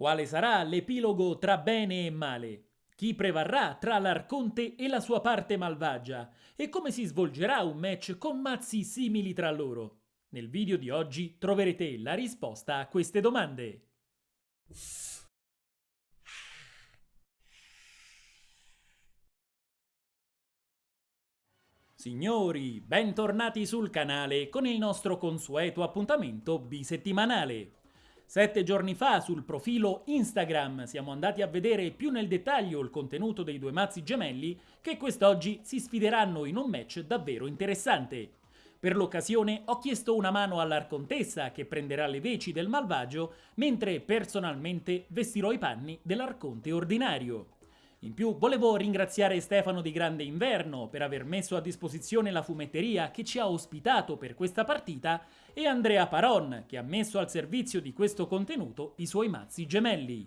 Quale sarà l'epilogo tra bene e male? Chi prevarrà tra l'Arconte e la sua parte malvagia? E come si svolgerà un match con mazzi simili tra loro? Nel video di oggi troverete la risposta a queste domande. Signori, bentornati sul canale con il nostro consueto appuntamento bisettimanale. Sette giorni fa sul profilo Instagram siamo andati a vedere più nel dettaglio il contenuto dei due mazzi gemelli che quest'oggi si sfideranno in un match davvero interessante. Per l'occasione ho chiesto una mano all'Arcontessa che prenderà le veci del malvagio, mentre personalmente vestirò i panni dell'Arconte ordinario. In più volevo ringraziare Stefano di Grande Inverno per aver messo a disposizione la fumetteria che ci ha ospitato per questa partita e Andrea Paron che ha messo al servizio di questo contenuto i suoi mazzi gemelli.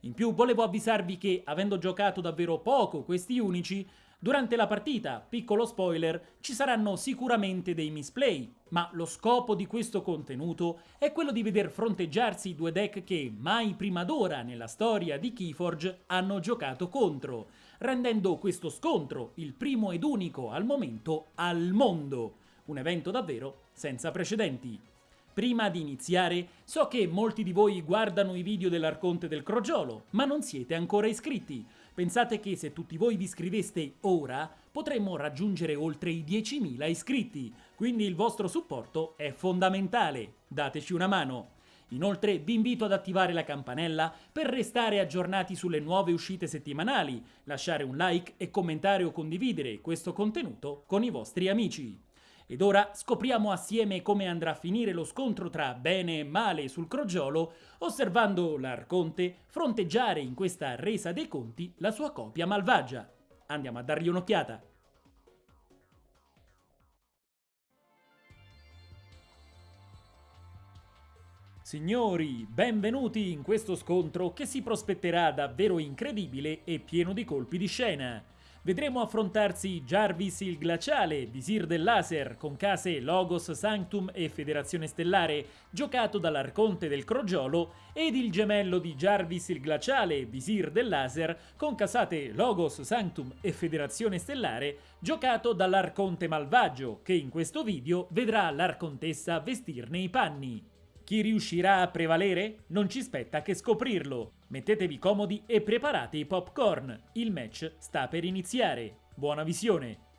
In più volevo avvisarvi che, avendo giocato davvero poco questi unici, Durante la partita, piccolo spoiler, ci saranno sicuramente dei misplay, ma lo scopo di questo contenuto è quello di veder fronteggiarsi due deck che mai prima d'ora nella storia di Keyforge hanno giocato contro, rendendo questo scontro il primo ed unico al momento al mondo, un evento davvero senza precedenti. Prima di iniziare, so che molti di voi guardano i video dell'Arconte del Crogiolo, ma non siete ancora iscritti, Pensate che se tutti voi vi iscriveste ora, potremmo raggiungere oltre i 10.000 iscritti, quindi il vostro supporto è fondamentale. Dateci una mano. Inoltre vi invito ad attivare la campanella per restare aggiornati sulle nuove uscite settimanali, lasciare un like e commentare o condividere questo contenuto con i vostri amici. Ed ora scopriamo assieme come andrà a finire lo scontro tra bene e male sul crogiolo, osservando l'Arconte fronteggiare in questa resa dei conti la sua copia malvagia. Andiamo a dargli un'occhiata. Signori, benvenuti in questo scontro che si prospetterà davvero incredibile e pieno di colpi di scena vedremo affrontarsi Jarvis il Glaciale, Visir del Laser, con case Logos Sanctum e Federazione Stellare, giocato dall'Arconte del Crogiolo, ed il gemello di Jarvis il Glaciale, Visir del Laser, con casate Logos Sanctum e Federazione Stellare, giocato dall'Arconte Malvagio, che in questo video vedrà l'Arcontessa vestirne i panni. Chi riuscirà a prevalere? Non ci spetta che scoprirlo. Mettetevi comodi e preparate i popcorn. Il match sta per iniziare. Buona visione!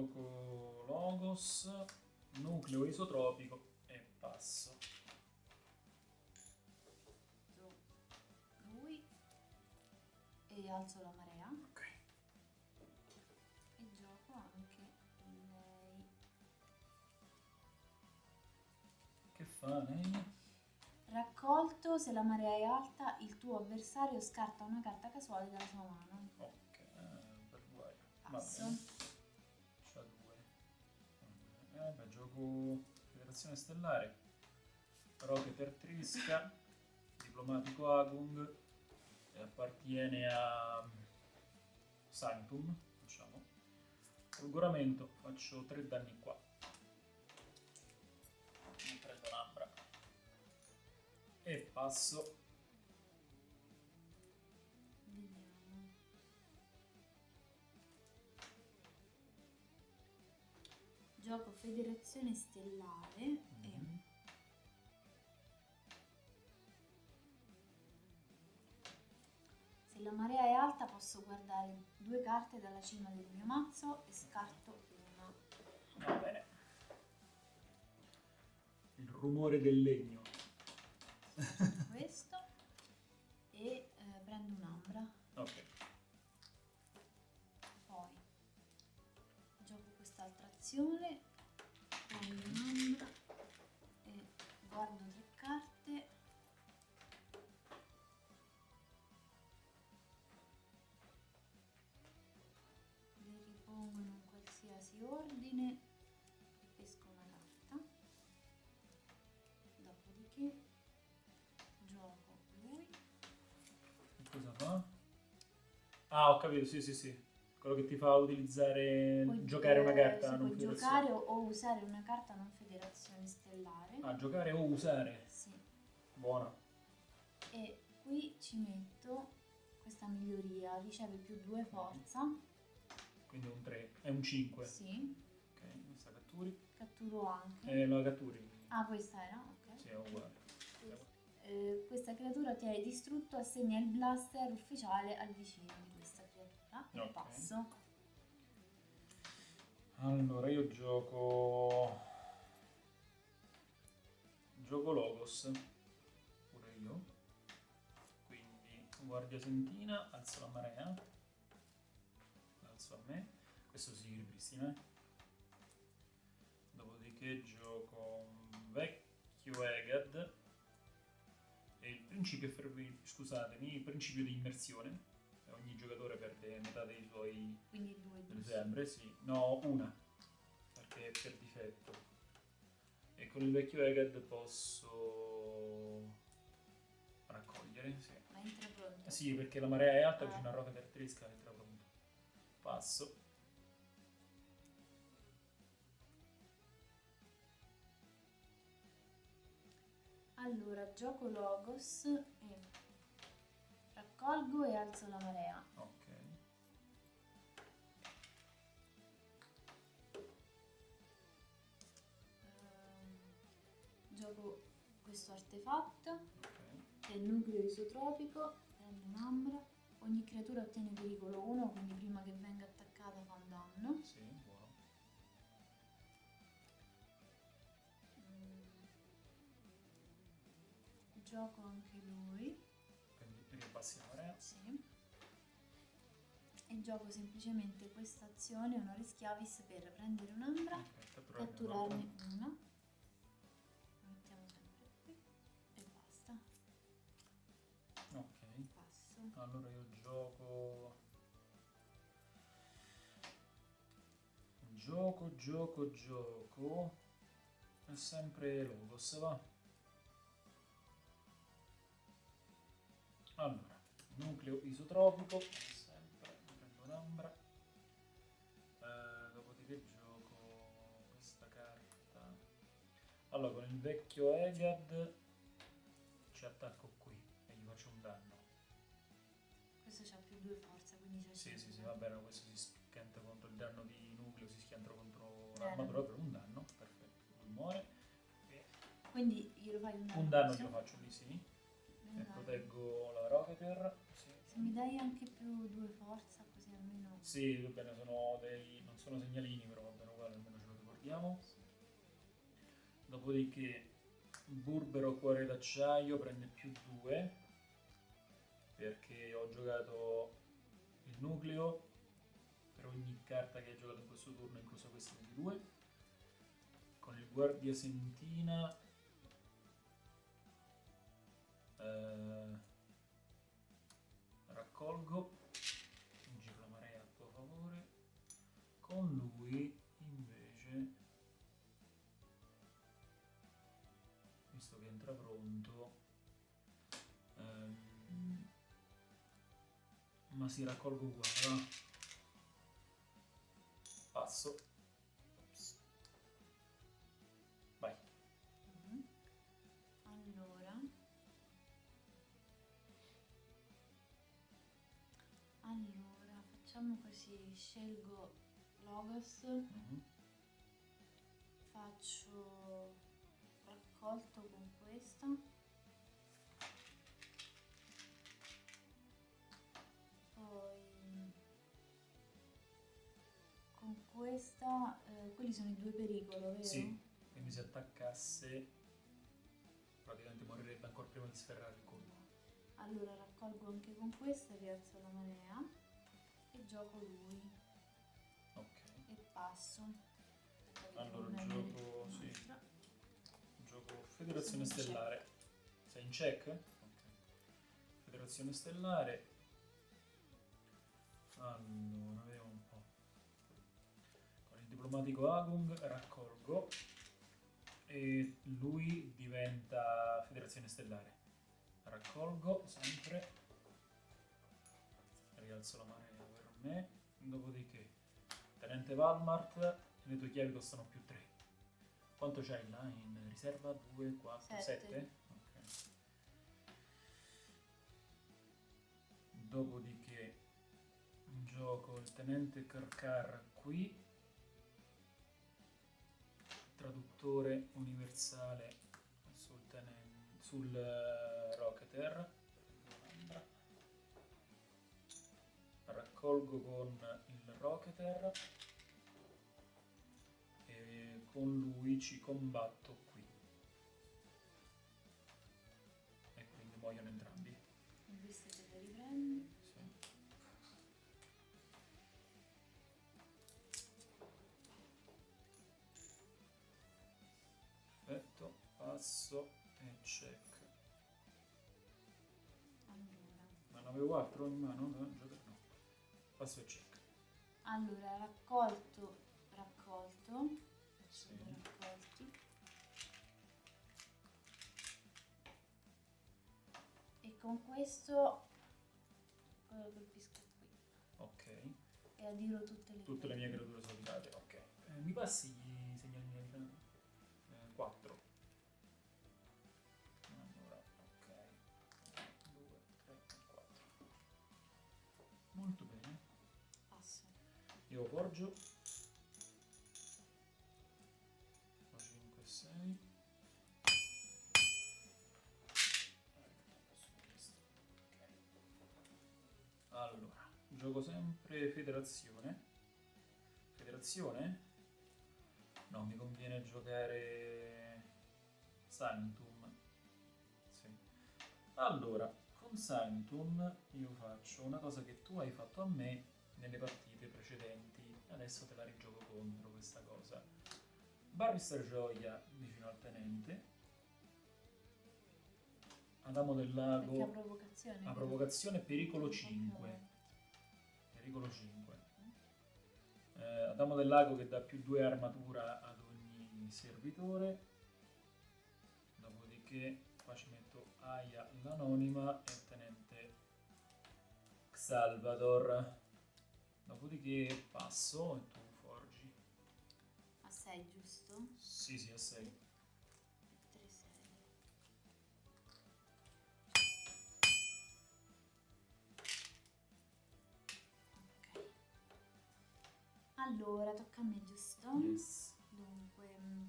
Gioco Logos, nucleo isotropico e passo. Lui e alzo la marea. fa lei? Raccolto, se la marea è alta, il tuo avversario scarta una carta casuale dalla sua mano. Ok, per guai. Passo. Eh gioco Federazione Stellare. Rocket Trisca, Diplomatico Agung, e appartiene a Sanctum, facciamo. Folgoramento, faccio tre danni qua. e passo gioco Federazione Stellare mm -hmm. e... Mm-hmm. Se la marea è alta posso guardare due carte dalla cima del mio mazzo e scarto una. Va bene. Il rumore del legno. Questo. E eh, prendo un'ambra. Ok. Poi gioco quest'altra azione Ah, ho capito, sì, sì, sì. Quello che ti fa utilizzare, Puoi, giocare una eh, carta non puoi federazione. giocare o, usare una carta non federazione stellare. Ah, giocare o usare. Sì. Buona. E qui ci metto questa miglioria, riceve più 2 forza. Quindi un 3. È un 5. Sì. Ok, questa catturi. Catturo anche. E la catturi. Ah, questa era? Ok. Sì, è uguale. Eh, questa creatura ottiene distrutto, assegna il blaster ufficiale al vicino di questa creatura. E Ok. passo. Allora, io gioco... Gioco Logos. Pure io. Quindi, guardia sentina, alzo la marea. Alzo a me. Questo si ripristina. Dopodiché gioco un vecchio Egad. Principio, scusatemi, principio di immersione. Ogni giocatore perde metà dei suoi Quindi 2 delle sue ambre, sì. No, una. Perché è per difetto. E con il vecchio Egad posso raccogliere, sì. Ma entra pronto. Sì, perché la marea è alta, Ah. vicino a roca caratteristica entra pronto. Passo. Allora, gioco Logos e raccolgo e alzo la marea. Ok. Ehm, gioco questo artefatto Ok. che è il nucleo isotropico, prendo un'ambra. Ogni creatura ottiene pericolo 1, quindi prima che venga attaccata fa un danno. Sì, Gioco anche lui, Quindi la marea. sì. E gioco semplicemente questa azione, onoris chiavis, per prendere un'ambra, Ok, catturarne una. La mettiamo sempre qui e basta. Ok. Passo. Allora io gioco... Gioco, gioco, gioco... È sempre Logos, va? Allora, nucleo isotropico, sempre, prendo un'ambra. Eh, dopodiché gioco questa carta. Allora, con il vecchio Egad ci attacco qui e gli faccio un danno. Questo c'ha più 2 forza, quindi c'è Sì, sì, sì, va bene, questo si schianta contro il danno di nucleo, si schianta contro l'armatura per un danno, perfetto, lui muore. Quindi glielo fai un danno. un danno glielo faccio lì, proteggo la Rocketer. Sì. Se mi dai anche più 2 forza, così almeno... Sì, va bene, sono dei, non sono segnalini, però va bene uguale, almeno ce lo ricordiamo. Dopodiché Burbero Cuore d'acciaio prende più 2 perché ho giocato il nucleo per ogni carta che hai giocato in questo turno, incluso questa di 2. Con il Guardia Sentina eh, raccolgo, giro marea a tuo favore. Con lui invece visto che entra pronto ehm, ma si raccolgo uguale scelgo Logos, Mhm. faccio raccolto con questa. Poi con questa, eh, quelli sono i due pericolo, vero? sì quindi se attaccasse morirebbe ancora prima di sferrare il colpo. Allora raccolgo anche con questa, rialzo la marea e gioco lui passo. Allora, gioco- sì. Gioco Federazione Sono in Stellare. Sei in check? Ok. Federazione Stellare. Allora, vediamo un po'. Con il diplomatico Agung raccolgo e lui diventa Federazione Stellare. Raccolgo sempre. Rialzo la marea per me. Dopodiché, Tenente Valmart, le tue chiavi costano più 3. Quanto c'hai là in riserva? 2, 4, Sette. 7? Dopodiché gioco il tenente Karkar qui, traduttore universale sul, tenen- sul eh, Rocketer. Raccolgo con il Rocketer e con lui ci combatto qui. E quindi muoiono entrambi. E queste te le riprendi. Sì. Perfetto, passo e check. Allora. Ma ne avevo altro in mano? No, giocare no. Passo e check. Allora, raccolto, raccolto, Sì. raccolti. E con questo eh, colpisco qui Ok. e adiro tutte le Tutte le mie creature. creature soldate, ok. Eh, mi passi i segnalini del... Eh, 4. Allora, ok. 2, 3, 4. Molto bene. Passo. Io forgio. Gioco sempre federazione. Federazione? No, mi conviene giocare Sanctum. Sì. Allora, con Sanctum io faccio una cosa che tu hai fatto a me nelle partite precedenti. Adesso te la rigioco contro questa cosa. Barrister Gioia vicino al tenente. Adamo del Lago a provocazione pericolo Ok. 5. Pericolo 5. Eh, Adamo del Lago che dà più 2 armatura ad ogni servitore. Dopodiché qua ci metto Aya l'anonima e il tenente Salvador. Dopodiché passo e tu forgi. A 6, giusto? Sì, sì, a 6. Allora, tocca a me, giusto? Yes. Dunque, mm,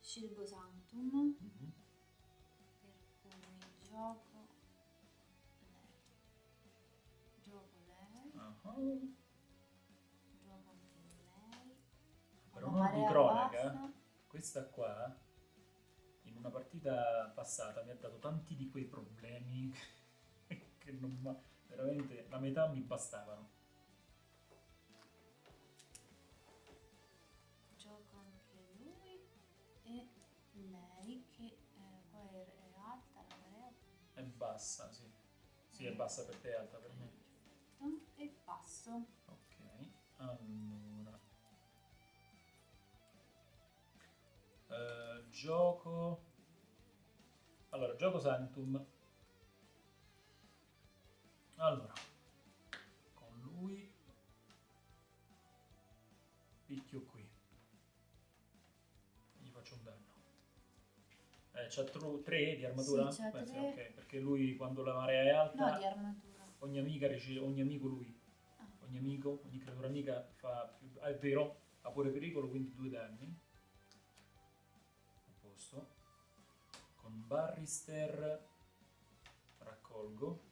scelgo Sanctum, Mhm. per cui gioco lei. Gioco lei, Ah, gioco anche lei. Per Una onore di cronaca, bassa. questa qua in una partita passata mi ha dato tanti di quei problemi che non ma- veramente la metà mi bastavano. Lei che eh, qua è, alta la marea. È bassa, sì. Sì, è bassa per te, è alta per me. Perfetto. E passo. Ok, allora. Eh, gioco. Allora, gioco Sanctum. Allora, con lui picchio c'ha 3 di armatura? Sì, c'ha Beh, sì, tre. ok, perché lui quando la marea è alta, No, di armatura. ogni amica riceve, ogni amico lui Ah, ogni amico, ogni creatura amica fa più... Ah, è vero, ha pure pericolo, quindi due danni. A posto. Con Barrister raccolgo.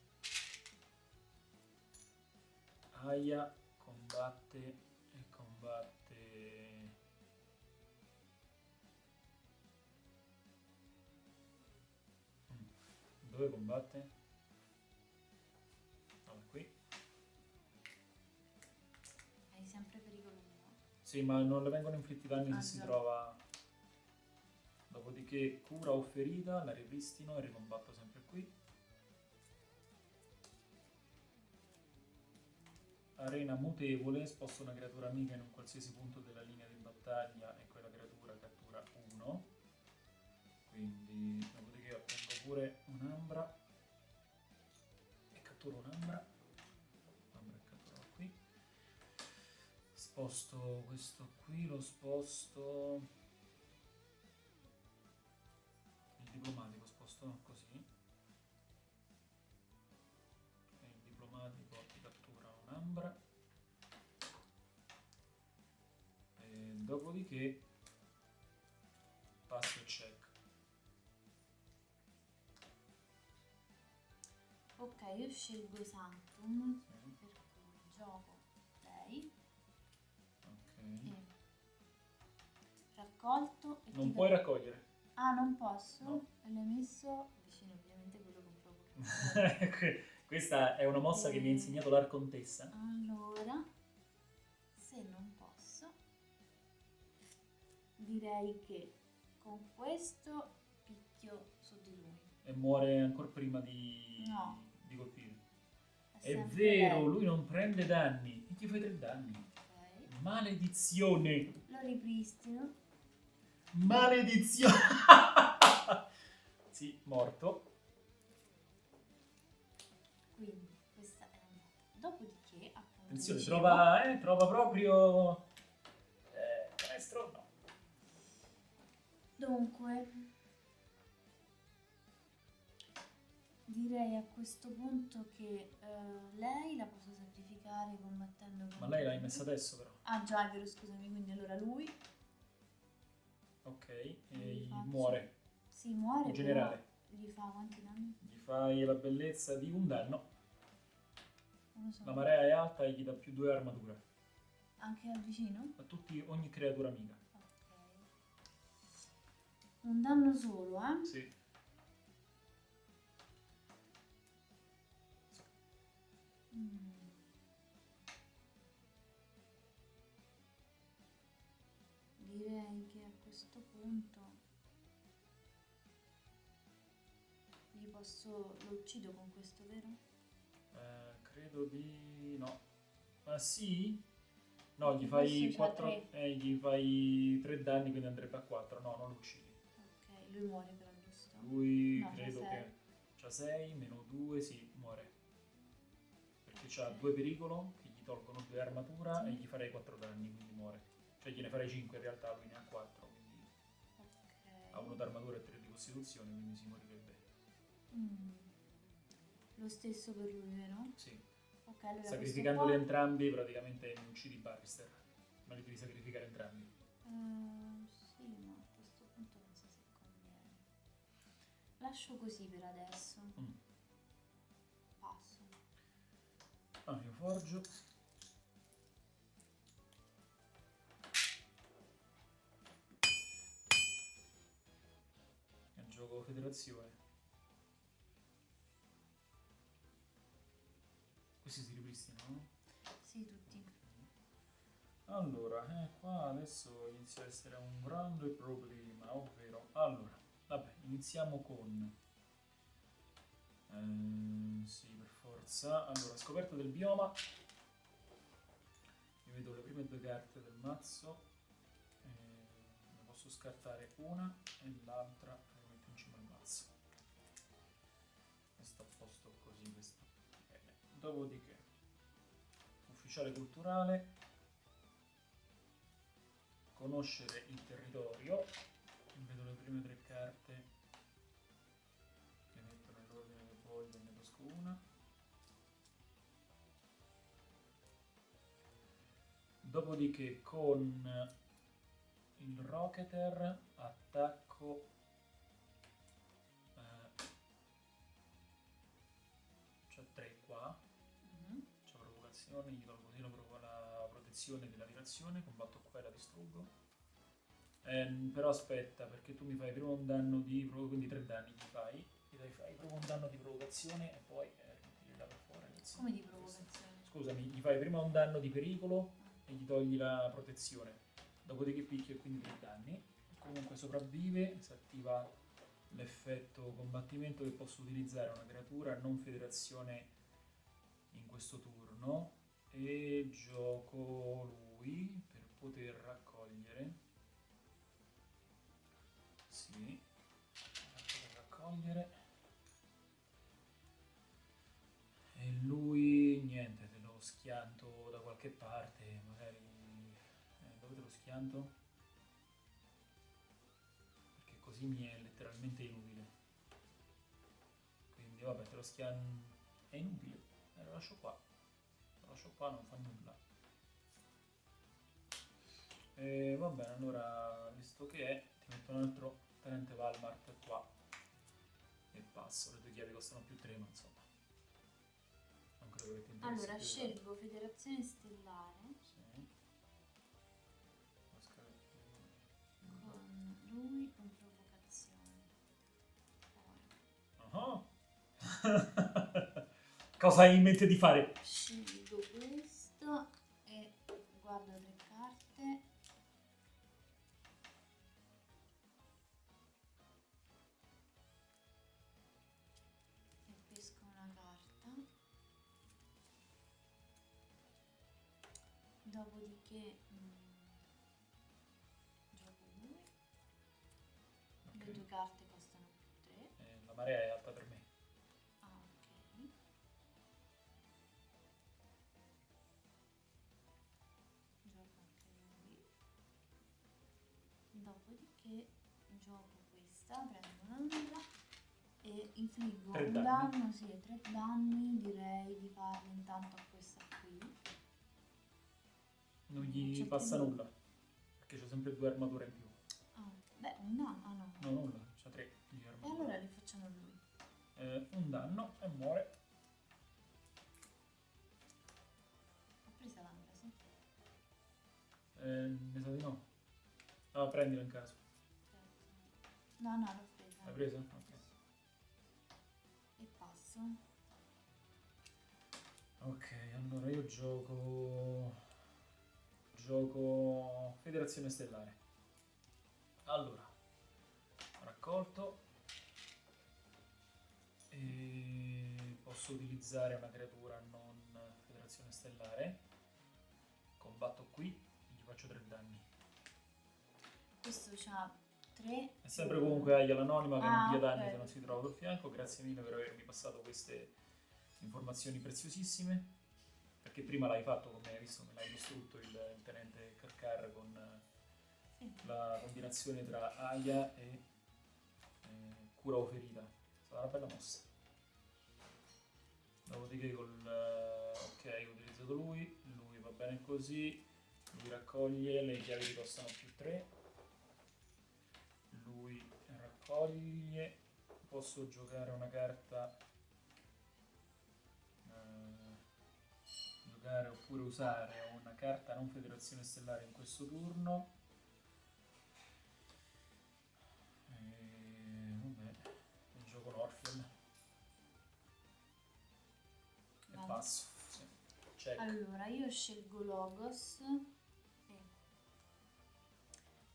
Aya combatte e combatte... Dove combatte? Allora, qui. Hai sempre pericolo 1. Sì, ma non le vengono inflitti danni Ah, se si trova. Dopodiché cura o ferita, la ripristino e ricombatto sempre qui. Arena mutevole, sposto una creatura amica in un qualsiasi punto della linea di battaglia e quella creatura cattura 1. Quindi, dopodiché ottengo pure catturo un'ambra. Ambra e catturo qui. Sposto questo qui, lo sposto. Il diplomatico sposto così. E il diplomatico ti cattura un'ambra. E dopodiché io scelgo Sanctum, Sì, per cui gioco lei ok. e raccolto e Non puoi do- raccogliere. Ah, non posso? No. E l'hai messo vicino ovviamente quello con provocazione. Questa è una mossa che mi ha insegnato l'Arcontessa. allora, se non posso, direi che con questo picchio su di lui. E muore ancora prima di, No. Di colpire. È, È vero, lui non prende danni. E ti fai tre danni. Ok. Maledizione. Lo ripristino. Maledizione. sì, morto. Quindi questa è andata. Dopodiché, appunto, Attenzione, dicevo, trova, eh, trova proprio... Eh, canestro? No. Dunque, direi a questo punto che eh, lei la posso sacrificare combattendo Ma contro lei l'hai messa adesso però. Ah già, è vero, scusami, quindi allora lui Ok, e faccio- muore. si muore, In generale. gli fa quanti danni? Gli fai la bellezza di un danno. Solo. La marea è alta e gli dà più due armatura. Anche al vicino? A tutti, ogni creatura amica. Ok. Un danno solo, eh? Sì. Mm. Direi che a questo punto gli posso lo uccido con questo, vero? Eh, credo di... no. Ah sì? No, gli fai c'ha 4... tre. Eh, gli fai 3 danni, quindi andrebbe a 4. No, non lo uccidi. Ok, lui muore però, giusto? Lui No, credo che... C'ha 6, meno 2, sì, muore. Ok. 2 pericolo, che gli tolgono 2 armatura Sì. e gli farei 4 danni, quindi muore. Cioè gliene farei 5 in realtà, lui ne ha 4, quindi Ok. ha 1 d'armatura e 3 di costituzione, quindi si morirebbe. Mm. Lo stesso per lui, vero? Sì. Ok, allora Sacrificandoli entrambi praticamente mi uccidi Barrister. Ma li devi sacrificare entrambi. Eh, sì, ma a questo punto non so se conviene. Lascio così per adesso. Mm. Ah, io forgio. E gioco federazione. Questi si ripristinano, no? Sì, tutti. Allora, eh, qua adesso inizia a essere un grande problema, ovvero... Allora, vabbè, iniziamo con... ehm, sì, per forza. Allora, scoperta del bioma. Io vedo le prime due carte del mazzo. eh, ne posso scartare una e l'altra la metto in cima al mazzo. Questo a posto così, questo. Bene. Dopodiché, ufficiale culturale conoscere il territorio. Vedo le prime tre carte, tolgo una. Dopodiché con il Rocketer attacco eh, c'ho tre qua Mhm. c'è provocazione, gli tolgo così la, provo- la protezione della tirazione, combatto qua e la distruggo. Ehm, però aspetta, perché tu mi fai prima un danno di quindi tre danni gli fai, dai, fai proprio un danno di provocazione e poi eh, là per fuori. Come di provocazione? Scusami, gli fai prima un danno di pericolo e gli togli la protezione. Dopodiché picchio e quindi tre danni. Comunque sopravvive, si attiva l'effetto combattimento che posso utilizzare una creatura non federazione in questo turno e gioco lui per poter raccogliere sì per poter raccogliere qualche parte magari eh, dove te lo schianto? perché così mi è letteralmente inutile. Quindi vabbè te lo schian è inutile. Eh, lo lascio qua. Lo lascio qua non fa nulla. E va bene allora visto che è ti metto un altro tenente Valmart qua. E passo. Le due chiavi costano più 3 ma insomma che ti Allora, scelgo Federazione Stellare sì Oscar- con lui con provocazione. Poi Ah. Cosa hai in mente di fare? scelgo questo e guardo tre carte. Dopodiché mm, gioco lui. Le Ok. due carte costano più 3. Eh, la marea è alta per me. Ah, ok. Gioco anche lui. Dopodiché gioco questa, prendo un'altra e infliggo Tre un danni. danno, sì, tre danni, direi di farli intanto a questa qui. Non gli c'è passa più. nulla. Perché c'ho sempre due armature in più. Ah, beh, un danno, ah no. No, nulla, c'ha tre di E armature. allora li facciamo a lui. Eh, un danno e muore. Ho presa l'ambra, sì. Eh, mi sa di no. Ah, prendilo in caso. No, no, l'ho presa. L'hai presa? Ok. E passo. Ok, allora io gioco. Gioco Federazione Stellare. Allora, raccolto. E posso utilizzare una creatura non Federazione Stellare. Combatto qui e gli faccio 3 danni. Questo c'ha 3. È sempre comunque Aya l'anonima che Ah, non dia danni ok. se non si trova al fianco. Grazie mille per avermi passato queste informazioni preziosissime. Perché prima l'hai fatto, come hai visto, me l'hai distrutto il, il tenente Karkar con Sì. la combinazione tra Aya e eh, cura o ferita. È stata una bella mossa. Dopodiché col eh, ok ho utilizzato lui, lui va bene così, lui raccoglie, le chiavi ti costano più 3. Lui raccoglie, posso giocare una carta giocare oppure usare una carta non federazione stellare in questo turno. E vabbè, e gioco l'Orpheum e Vado. passo. Sì. Check. Allora, io scelgo Logos e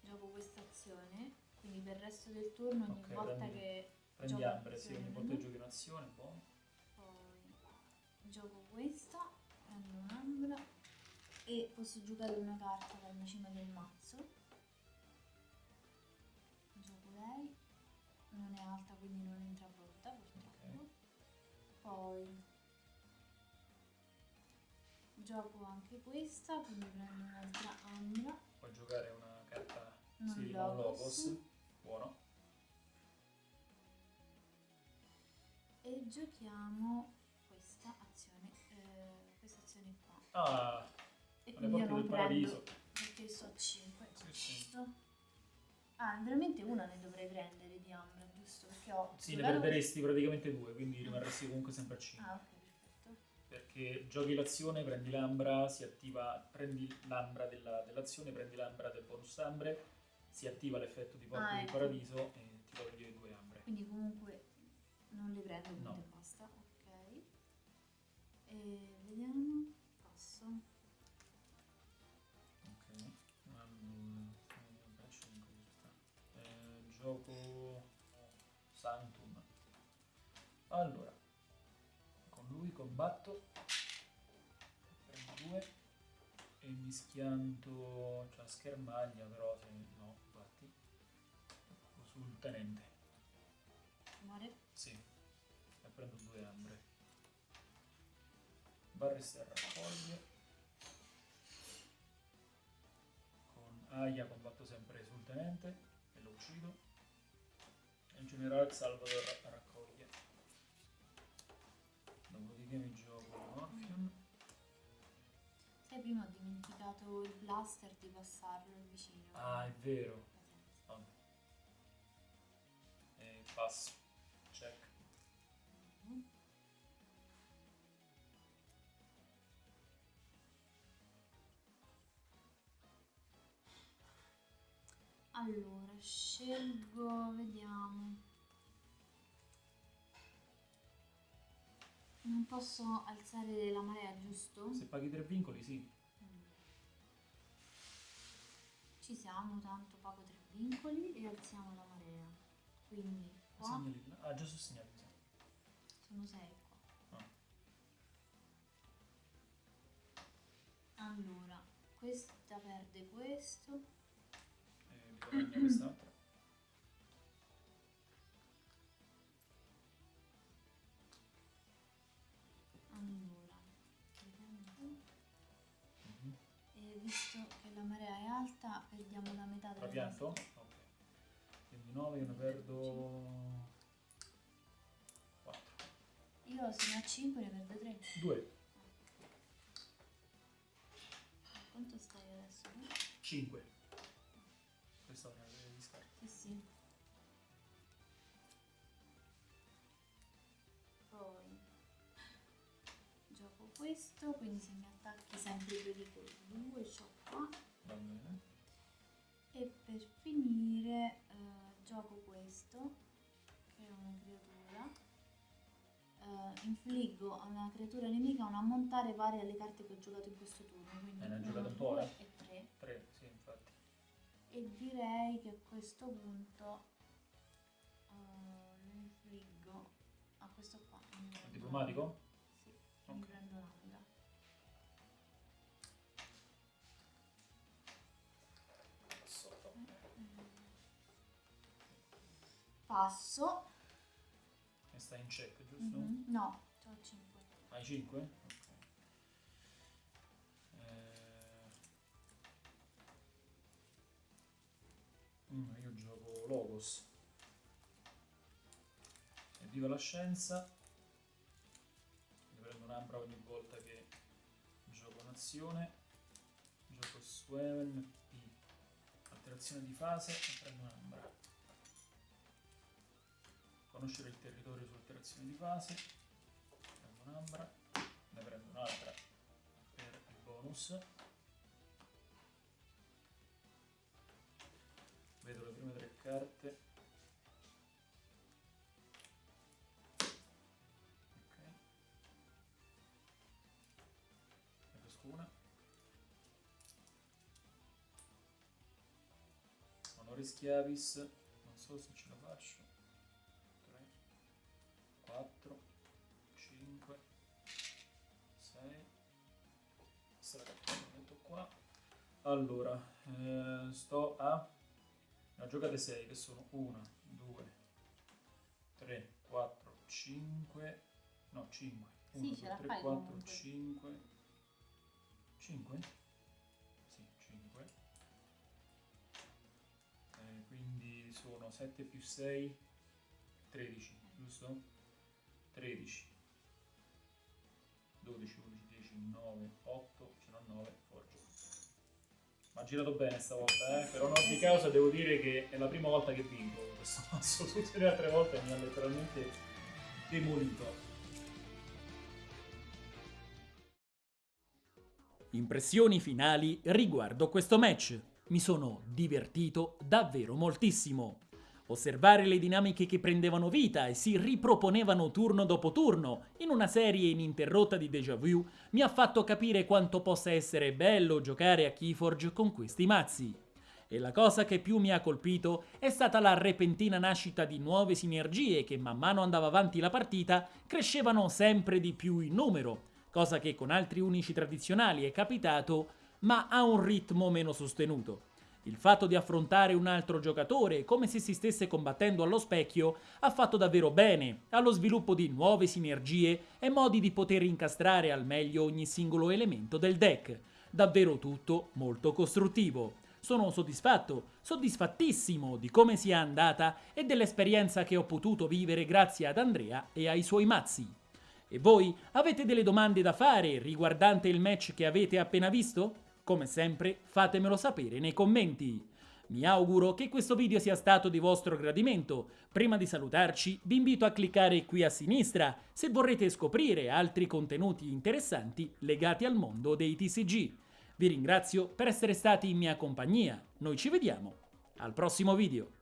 gioco questa azione. Quindi per il resto del turno, ogni Ok, volta prendi- che Prendi Ambre, sì, ogni volta che giochi un'azione, buono. poi gioco questa, prendo un'ambra e posso giocare una carta dalla cima del mazzo. Gioco lei, non è alta quindi non entra pronta purtroppo. Poi gioco anche questa, quindi prendo un'altra ambra, Puoi giocare una carta non sì, non logos, buono. e giochiamo Ah, E alle quindi io porte non del prendo paradiso. perché so 5 Sì, sì. Ah, veramente una ne dovrei prendere di ambra, giusto? Perché ho Sì, ne perderesti praticamente due, quindi rimarresti comunque sempre a 5. Ah, ok, perfetto. Perché giochi l'azione, prendi l'ambra, si attiva, prendi l'ambra della- dell'azione, prendi l'ambra del bonus ambre, si attiva l'effetto di porta Ah, del ecco. paradiso e ti toglie due ambre. Quindi comunque Non le prendo, quindi No. basta. Ok. E vediamo. Passo. Ok, allora, eh, faccio in questa. Eh, gioco Sanctum. Allora, con lui combatto, prendo due e mi schianto, cioè schermaglia però se no, infatti, sul tenente, Muore. sì, e prendo due ambre. Barresta raccoglie. Con Aya combatto sempre sul tenente e lo uccido. E in generale Salvador ra- raccoglie. Dopodiché mi gioco Morphion. Sai, prima ho dimenticato il blaster di passarlo vicino. Ah, è vero. Pazienza. Vabbè. E passo. Allora, scelgo, vediamo. Non posso alzare la marea, giusto? Se paghi tre vincoli, sì. Mm. Ci siamo, tanto pago tre vincoli e alziamo la marea. Quindi qua Segnali. Ah, già sono segnali, sono sei qua. Ah. Allora, questa perde questo. Mi guadagno quest'altra. Allora, vediamo. Mhm. e visto che la marea è alta, perdiamo la metà della Trapianto? Ok. Quindi 9 io ne perdo 4. Io se ne ho 5 ne perdo 3. 2, Quanto stai adesso? 5. Questo, quindi se mi attacchi sempre pericolo 2, c'ho qua. Va bene. E per finire eh, gioco questo, che è una creatura. Eh, infliggo a una creatura nemica un ammontare pari alle carte che ho giocato in questo turno. Quindi Eh, ne uno, giocato un po', due eh? e 3. 3, sì, infatti. E direi che a questo punto eh, lo infliggo a questo qua. diplomatico? Sì, Ok. Passo. E stai in check, giusto? Mhm. No, ho 5. Hai 5? Ok. Eh... mm, io gioco Logos. E viva la scienza. Mi prendo un'ambra ogni volta che gioco un'azione. Gioco Swaven P. Alterazione di fase e prendo un'ambra. Conoscere il territorio su alterazione di fase prendo un'ambra, ne prendo un'altra per il bonus. Vedo le prime tre carte. Ok. Ne pesco una. Honoris Chiavis, non so se ce la faccio. Allora, eh, sto a... Ne ho giocate 6 che sono 1, 2, 3, 4, 5, no 5. 1, Sì, ce la 3, fai 4, comunque. 5. 5? Sì, 5. Eh, quindi sono 7 più 6, 13, giusto? 13, 12, 11, 10, 9, 8, ce n'ho 9, forza. Ma ha girato bene stavolta, eh? per onor di causa devo dire che è la prima volta che vinco questo mazzo, tutte le altre volte mi ha letteralmente demolito. Impressioni finali riguardo questo match. Mi sono divertito davvero moltissimo. Osservare le dinamiche che prendevano vita e si riproponevano turno dopo turno in una serie ininterrotta di déjà vu mi ha fatto capire quanto possa essere bello giocare a Keyforge con questi mazzi. E la cosa che più mi ha colpito è stata la repentina nascita di nuove sinergie che man mano andava avanti la partita crescevano sempre di più in numero, cosa che con altri unici tradizionali è capitato ma a un ritmo meno sostenuto. Il fatto di affrontare un altro giocatore come se si stesse combattendo allo specchio ha fatto davvero bene allo sviluppo di nuove sinergie e modi di poter incastrare al meglio ogni singolo elemento del deck. Davvero tutto molto costruttivo. Sono soddisfatto, soddisfattissimo di come sia andata e dell'esperienza che ho potuto vivere grazie ad Andrea e ai suoi mazzi. E voi avete delle domande da fare riguardante il match che avete appena visto? Come sempre fatemelo sapere nei commenti. Mi auguro che questo video sia stato di vostro gradimento. Prima di salutarci vi invito a cliccare qui a sinistra se vorrete scoprire altri contenuti interessanti legati al mondo dei TCG. Vi ringrazio per essere stati in mia compagnia. Noi ci vediamo al prossimo video.